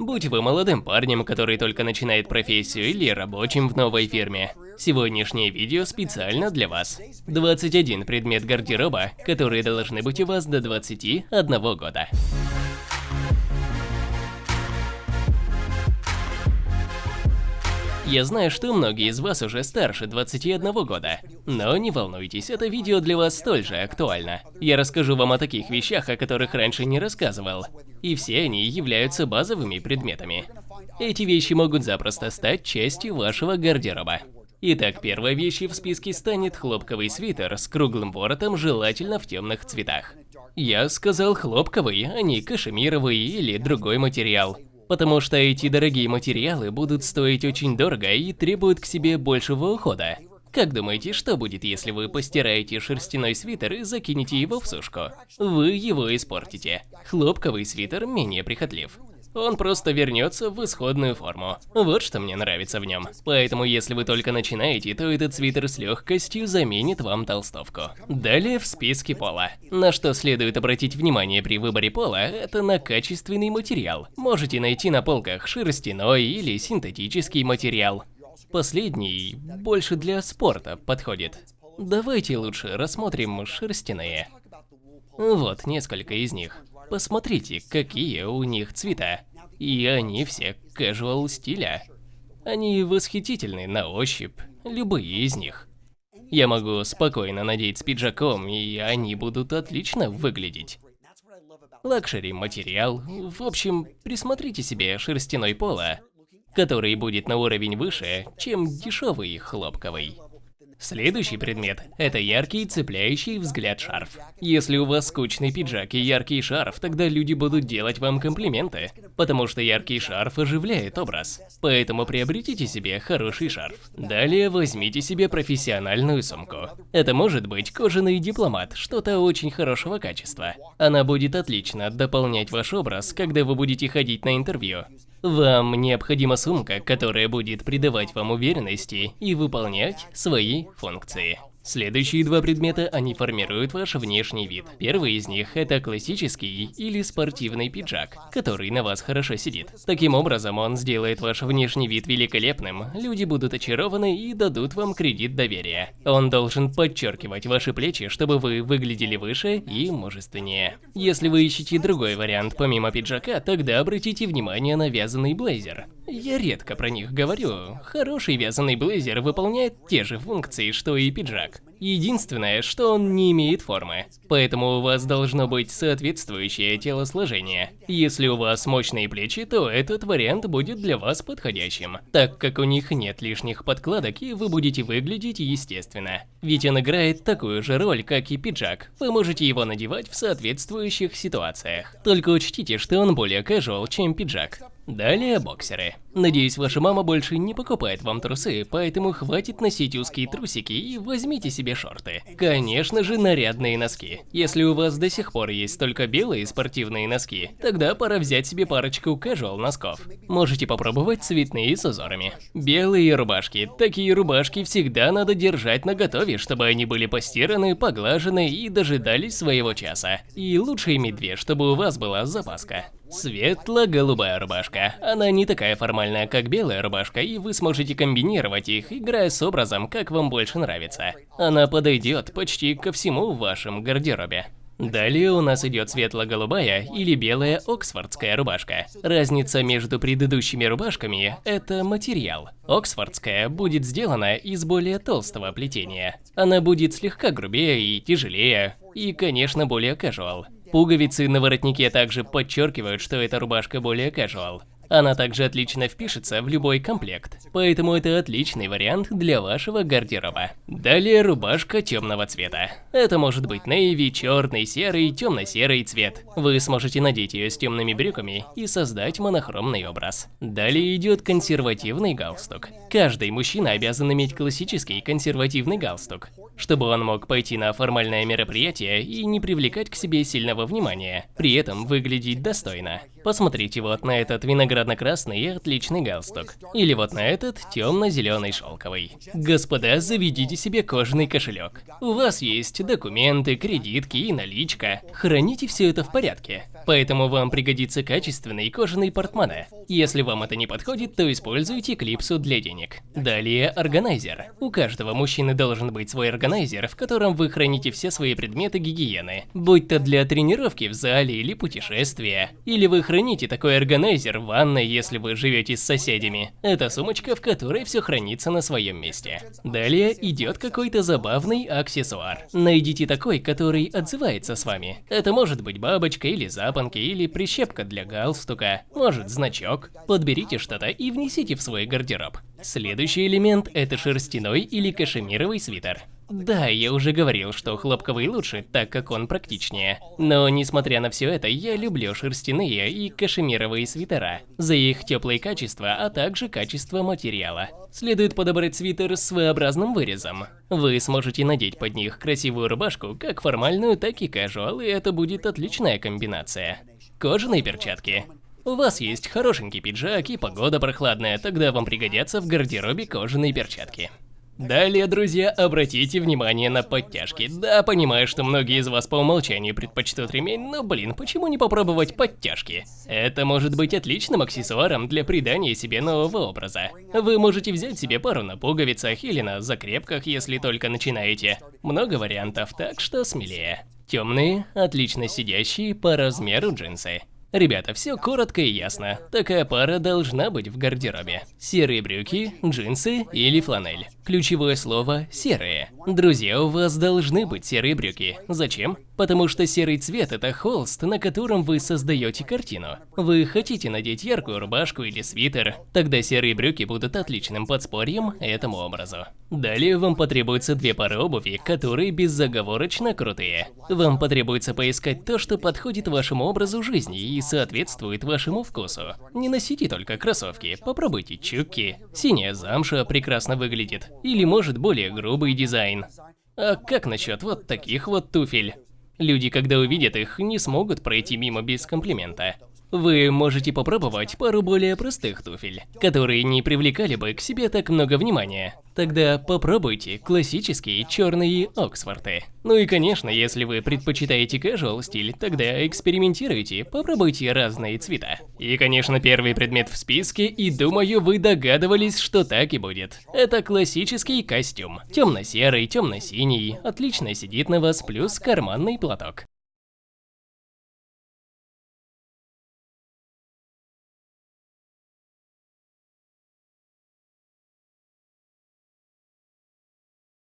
Будь вы молодым парнем, который только начинает профессию, или рабочим в новой фирме, сегодняшнее видео специально для вас. 21 предмет гардероба, которые должны быть у вас до 21 года. Я знаю, что многие из вас уже старше 21 года, но не волнуйтесь, это видео для вас столь же актуально. Я расскажу вам о таких вещах, о которых раньше не рассказывал, и все они являются базовыми предметами. Эти вещи могут запросто стать частью вашего гардероба. Итак, первой вещью в списке станет хлопковый свитер с круглым воротом, желательно в темных цветах. Я сказал хлопковый, а не кашемировый или другой материал потому что эти дорогие материалы будут стоить очень дорого и требуют к себе большего ухода. Как думаете, что будет, если вы постираете шерстяной свитер и закинете его в сушку? Вы его испортите. Хлопковый свитер менее прихотлив он просто вернется в исходную форму. Вот что мне нравится в нем. Поэтому если вы только начинаете, то этот свитер с легкостью заменит вам толстовку. Далее в списке пола. На что следует обратить внимание при выборе пола, это на качественный материал. Можете найти на полках шерстяной или синтетический материал. Последний больше для спорта подходит. Давайте лучше рассмотрим шерстяные. Вот несколько из них. Посмотрите, какие у них цвета. И они все casual стиля. Они восхитительны на ощупь, любые из них. Я могу спокойно надеть с пиджаком, и они будут отлично выглядеть. Luxury материал. В общем, присмотрите себе шерстяной поло, который будет на уровень выше, чем дешевый хлопковый. Следующий предмет – это яркий, цепляющий взгляд шарф. Если у вас скучный пиджак и яркий шарф, тогда люди будут делать вам комплименты, потому что яркий шарф оживляет образ. Поэтому приобретите себе хороший шарф. Далее возьмите себе профессиональную сумку. Это может быть кожаный дипломат, что-то очень хорошего качества. Она будет отлично дополнять ваш образ, когда вы будете ходить на интервью. Вам необходима сумка, которая будет придавать вам уверенности и выполнять свои функции. Следующие два предмета, они формируют ваш внешний вид. Первый из них – это классический или спортивный пиджак, который на вас хорошо сидит. Таким образом, он сделает ваш внешний вид великолепным, люди будут очарованы и дадут вам кредит доверия. Он должен подчеркивать ваши плечи, чтобы вы выглядели выше и мужественнее. Если вы ищете другой вариант помимо пиджака, тогда обратите внимание на вязаный блейзер. Я редко про них говорю. Хороший вязаный блейзер выполняет те же функции, что и пиджак. Единственное, что он не имеет формы. Поэтому у вас должно быть соответствующее телосложение. Если у вас мощные плечи, то этот вариант будет для вас подходящим, так как у них нет лишних подкладок и вы будете выглядеть естественно. Ведь он играет такую же роль, как и пиджак. Вы можете его надевать в соответствующих ситуациях. Только учтите, что он более casual, чем пиджак. Далее боксеры. Надеюсь, ваша мама больше не покупает вам трусы, поэтому хватит носить узкие трусики и возьмите себе шорты. Конечно же, нарядные носки. Если у вас до сих пор есть только белые спортивные носки, тогда пора взять себе парочку casual носков. Можете попробовать цветные с узорами. Белые рубашки. Такие рубашки всегда надо держать на готове, чтобы они были постираны, поглажены и дожидались своего часа. И лучше иметь две, чтобы у вас была запаска. Светло-голубая рубашка. Она не такая формальная, как белая рубашка, и вы сможете комбинировать их, играя с образом, как вам больше нравится. Она подойдет почти ко всему в вашем гардеробе. Далее у нас идет светло-голубая или белая оксфордская рубашка. Разница между предыдущими рубашками – это материал. Оксфордская будет сделана из более толстого плетения. Она будет слегка грубее и тяжелее, и, конечно, более casual. Пуговицы на воротнике также подчеркивают, что эта рубашка более casual. Она также отлично впишется в любой комплект, поэтому это отличный вариант для вашего гардероба. Далее рубашка темного цвета. Это может быть нейви, черный, серый, темно-серый цвет. Вы сможете надеть ее с темными брюками и создать монохромный образ. Далее идет консервативный галстук. Каждый мужчина обязан иметь классический консервативный галстук, чтобы он мог пойти на формальное мероприятие и не привлекать к себе сильного внимания, при этом выглядеть достойно. Посмотрите вот на этот виноградно-красный и отличный галстук. Или вот на этот темно-зеленый шелковый. Господа, заведите себе кожаный кошелек. У вас есть документы, кредитки и наличка. Храните все это в порядке. Поэтому вам пригодится качественный кожаный портмоне. Если вам это не подходит, то используйте клипсу для денег. Далее органайзер. У каждого мужчины должен быть свой органайзер, в котором вы храните все свои предметы гигиены. Будь то для тренировки в зале или путешествия. Или вы храните такой органайзер в ванной, если вы живете с соседями. Это сумочка, в которой все хранится на своем месте. Далее идет какой-то забавный аксессуар. Найдите такой, который отзывается с вами. Это может быть бабочка или запонки, или прищепка для галстука, может значок. Подберите что-то и внесите в свой гардероб. Следующий элемент – это шерстяной или кашемировый свитер. Да, я уже говорил, что хлопковый лучше, так как он практичнее. Но несмотря на все это, я люблю шерстяные и кашемировые свитера за их теплые качества, а также качество материала. Следует подобрать свитер с своеобразным вырезом. Вы сможете надеть под них красивую рубашку, как формальную, так и casual, и это будет отличная комбинация. Кожаные перчатки. У вас есть хорошенький пиджак и погода прохладная, тогда вам пригодятся в гардеробе кожаные перчатки. Далее, друзья, обратите внимание на подтяжки. Да, понимаю, что многие из вас по умолчанию предпочтут ремень, но, блин, почему не попробовать подтяжки? Это может быть отличным аксессуаром для придания себе нового образа. Вы можете взять себе пару на пуговицах или на закрепках, если только начинаете. Много вариантов, так что смелее. Темные, отлично сидящие по размеру джинсы. Ребята, все коротко и ясно. Такая пара должна быть в гардеробе. Серые брюки, джинсы или фланель. Ключевое слово – серые. Друзья, у вас должны быть серые брюки. Зачем? Потому что серый цвет – это холст, на котором вы создаете картину. Вы хотите надеть яркую рубашку или свитер, тогда серые брюки будут отличным подспорьем этому образу. Далее вам потребуется две пары обуви, которые безоговорочно крутые. Вам потребуется поискать то, что подходит вашему образу жизни и соответствует вашему вкусу. Не носите только кроссовки, попробуйте чукки. Синяя замша прекрасно выглядит. Или может более грубый дизайн. А как насчет вот таких вот туфель? Люди, когда увидят их, не смогут пройти мимо без комплимента. Вы можете попробовать пару более простых туфель, которые не привлекали бы к себе так много внимания. Тогда попробуйте классические черные Оксфорты. Ну и конечно, если вы предпочитаете casual стиль, тогда экспериментируйте, попробуйте разные цвета. И конечно, первый предмет в списке, и думаю, вы догадывались, что так и будет. Это классический костюм. Темно-серый, темно-синий, отлично сидит на вас, плюс карманный платок.